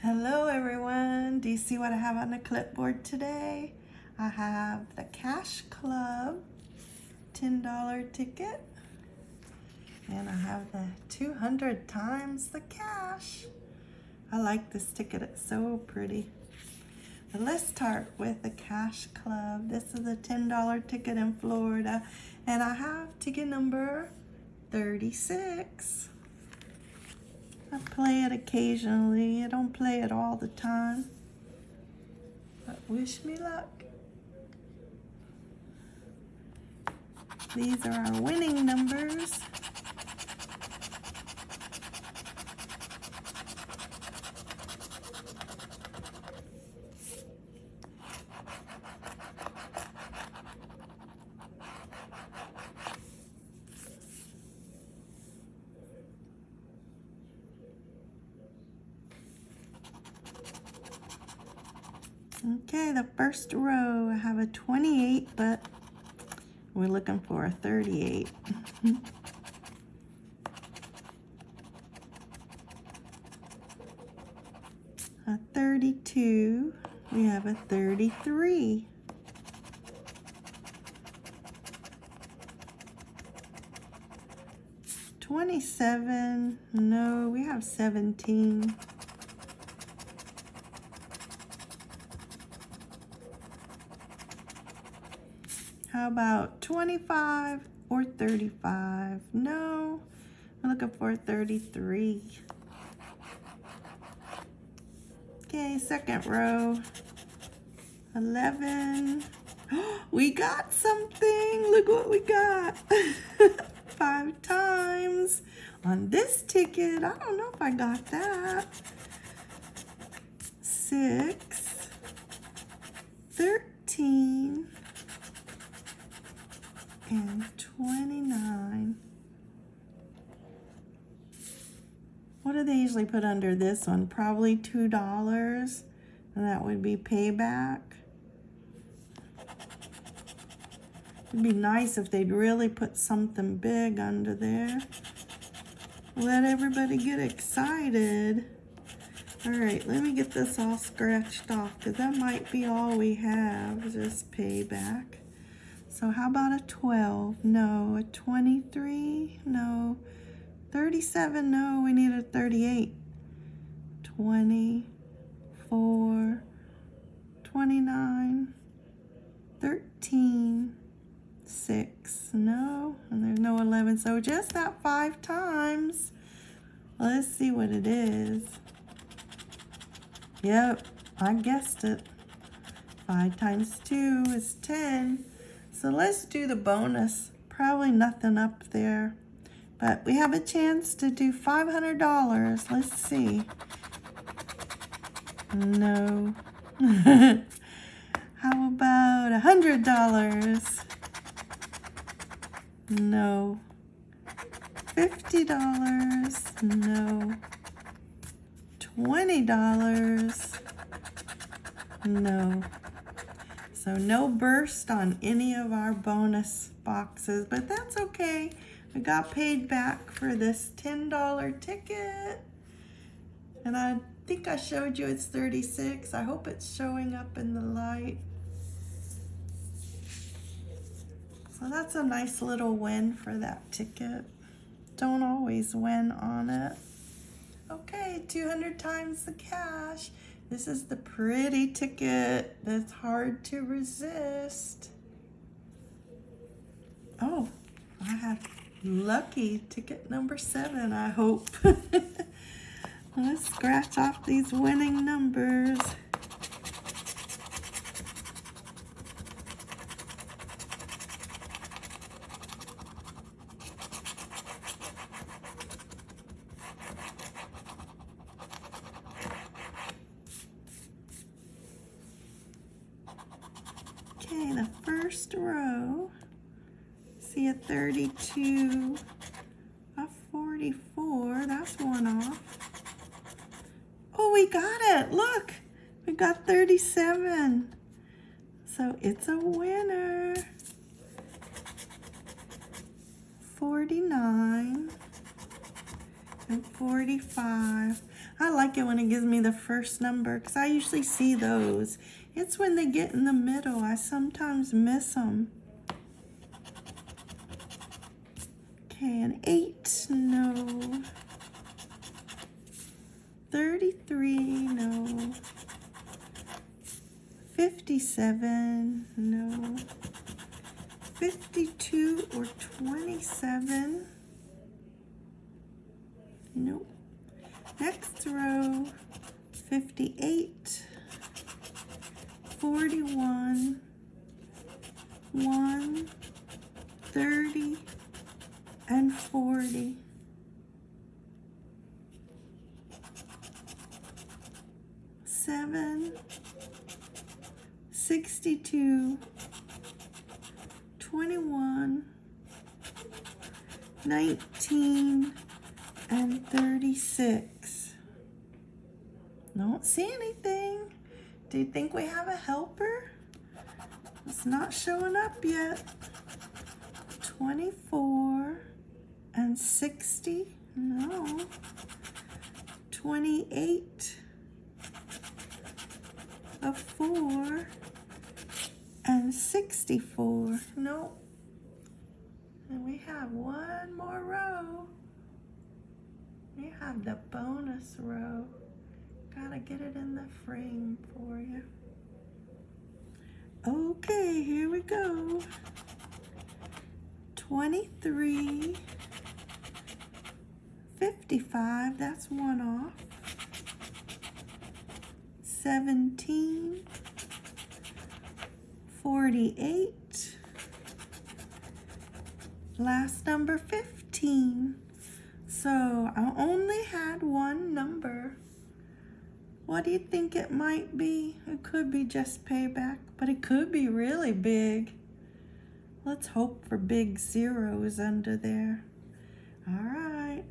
Hello everyone. Do you see what I have on the clipboard today? I have the Cash Club $10 ticket and I have the 200 times the cash. I like this ticket, it's so pretty. Let's start with the Cash Club. This is a $10 ticket in Florida and I have ticket number 36. I play it occasionally. I don't play it all the time. But wish me luck. These are our winning numbers. Okay, the first row, I have a 28, but we're looking for a 38. a 32, we have a 33. Twenty-seven, no, we have seventeen. About 25 or 35? No, I'm looking for 33. Okay, second row. 11. we got something. Look what we got. Five times. On this ticket, I don't know if I got that. Six. 13 and 29. What do they usually put under this one? Probably $2. And that would be payback. It'd be nice if they'd really put something big under there. Let everybody get excited. All right, let me get this all scratched off because that might be all we have, just payback. So how about a 12? No. A 23? No. 37? No, we need a 38. 24, 29, 13, 6. No, and there's no 11. So just that five times. Let's see what it is. Yep, I guessed it. 5 times 2 is 10. So let's do the bonus. Probably nothing up there. But we have a chance to do $500. Let's see. No. How about a $100? No. $50? No. $20? No. So no burst on any of our bonus boxes, but that's okay. I got paid back for this $10 ticket. And I think I showed you it's 36. I hope it's showing up in the light. So that's a nice little win for that ticket. Don't always win on it. Okay, 200 times the cash. This is the pretty ticket that's hard to resist. Oh, I have lucky ticket number seven, I hope. Let's scratch off these winning numbers. Okay, the first row, see a 32, a 44, that's one off. Oh, we got it, look. We got 37. So it's a winner. 49 and 45. I like it when it gives me the first number because I usually see those. It's when they get in the middle. I sometimes miss them. Okay, an 8, no. 33, no. 57, no. 52 or 27. Nope. Next row, 58, 41, 1, 30, and 40. Seven, 62, 21, 19, and 36. Don't see anything. Do you think we have a helper? It's not showing up yet. 24 and 60. No. 28 a 4 and 64. No. And we have one more row. We have the bonus row. Gotta get it in the frame for you. Okay, here we go. 23, 55, that's one off. 17, 48, last number 15. So I only had one number. What do you think it might be? It could be just payback, but it could be really big. Let's hope for big zeros under there. All right.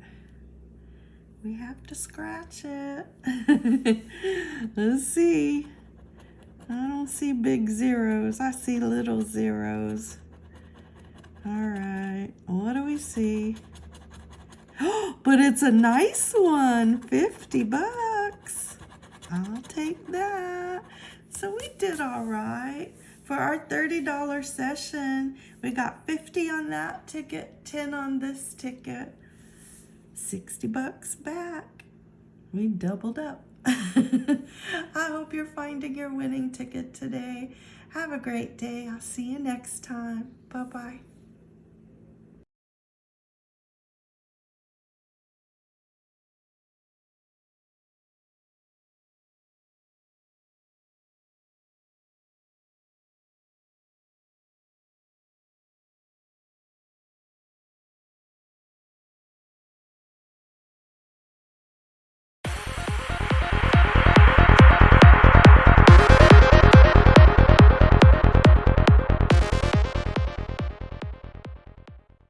We have to scratch it. Let's see. I don't see big zeros. I see little zeros. All right. What do we see? but it's a nice one. 50 bucks. I'll take that. So we did all right. For our $30 session, we got 50 on that ticket, 10 on this ticket. 60 bucks back. We doubled up. I hope you're finding your winning ticket today. Have a great day. I'll see you next time. Bye-bye.